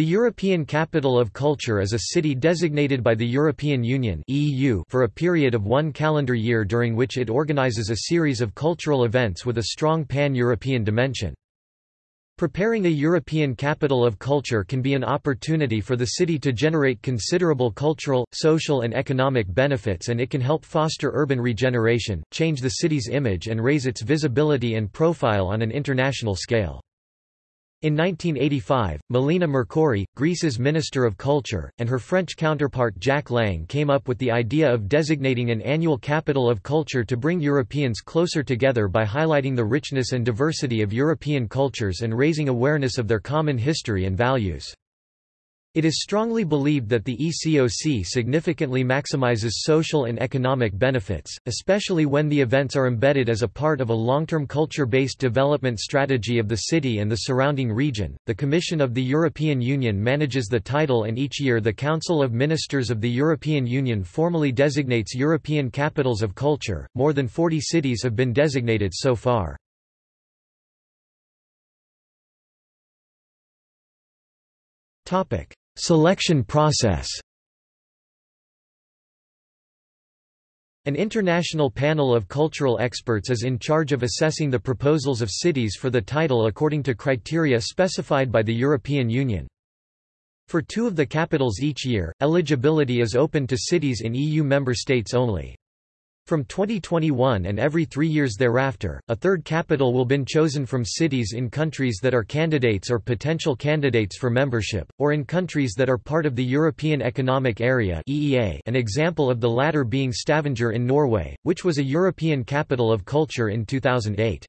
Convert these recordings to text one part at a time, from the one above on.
The European Capital of Culture is a city designated by the European Union (EU) for a period of one calendar year during which it organizes a series of cultural events with a strong pan-European dimension. Preparing a European capital of culture can be an opportunity for the city to generate considerable cultural, social and economic benefits and it can help foster urban regeneration, change the city's image and raise its visibility and profile on an international scale. In 1985, Melina Mercouri, Greece's Minister of Culture, and her French counterpart Jack Lang came up with the idea of designating an annual capital of culture to bring Europeans closer together by highlighting the richness and diversity of European cultures and raising awareness of their common history and values. It is strongly believed that the ECOC significantly maximizes social and economic benefits, especially when the events are embedded as a part of a long-term culture-based development strategy of the city and the surrounding region. The Commission of the European Union manages the title and each year the Council of Ministers of the European Union formally designates European capitals of culture. More than 40 cities have been designated so far. Topic: Selection process An international panel of cultural experts is in charge of assessing the proposals of cities for the title according to criteria specified by the European Union. For two of the capitals each year, eligibility is open to cities in EU member states only. From 2021 and every three years thereafter, a third capital will been chosen from cities in countries that are candidates or potential candidates for membership, or in countries that are part of the European Economic Area EEA an example of the latter being Stavanger in Norway, which was a European capital of culture in 2008.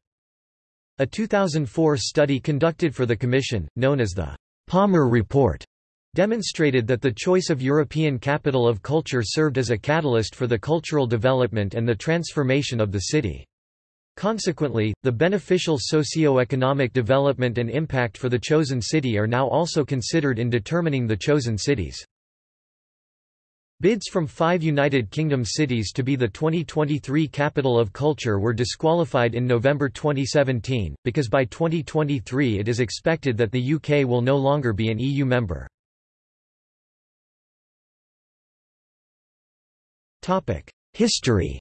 A 2004 study conducted for the Commission, known as the Palmer Report, demonstrated that the choice of European capital of culture served as a catalyst for the cultural development and the transformation of the city. Consequently, the beneficial socio-economic development and impact for the chosen city are now also considered in determining the chosen cities. Bids from five United Kingdom cities to be the 2023 Capital of Culture were disqualified in November 2017, because by 2023 it is expected that the UK will no longer be an EU member. History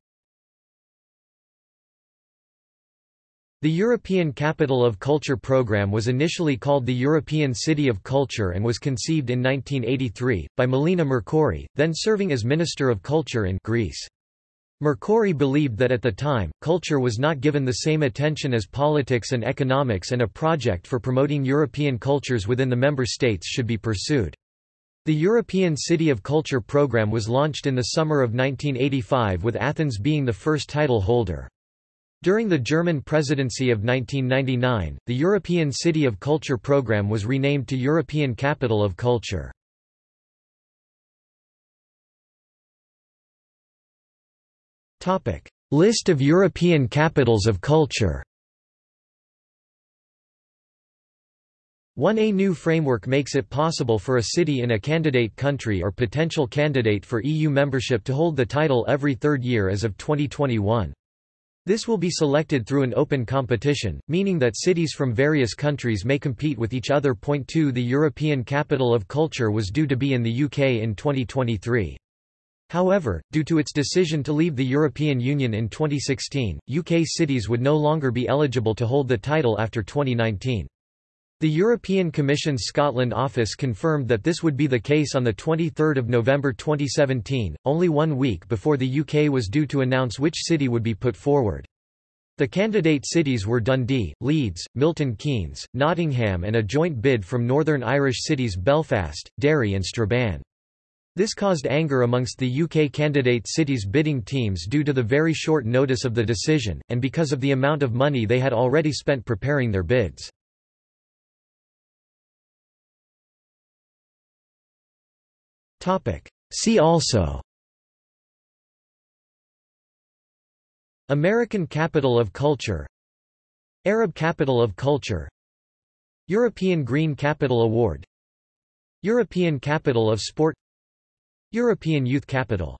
The European Capital of Culture programme was initially called the European City of Culture and was conceived in 1983, by Melina Mercouri, then serving as Minister of Culture in Greece. Mercouri believed that at the time, culture was not given the same attention as politics and economics and a project for promoting European cultures within the member states should be pursued. The European City of Culture program was launched in the summer of 1985 with Athens being the first title holder. During the German presidency of 1999, the European City of Culture program was renamed to European Capital of Culture. List of European capitals of culture 1A new framework makes it possible for a city in a candidate country or potential candidate for EU membership to hold the title every third year as of 2021. This will be selected through an open competition, meaning that cities from various countries may compete with each other. Point 2 The European Capital of Culture was due to be in the UK in 2023. However, due to its decision to leave the European Union in 2016, UK cities would no longer be eligible to hold the title after 2019. The European Commission's Scotland office confirmed that this would be the case on 23 November 2017, only one week before the UK was due to announce which city would be put forward. The candidate cities were Dundee, Leeds, Milton Keynes, Nottingham and a joint bid from Northern Irish cities Belfast, Derry and Strabane. This caused anger amongst the UK candidate cities bidding teams due to the very short notice of the decision, and because of the amount of money they had already spent preparing their bids. See also. American Capital of Culture. Arab Capital of Culture. European Green Capital Award. European Capital of Sport. European Youth Capital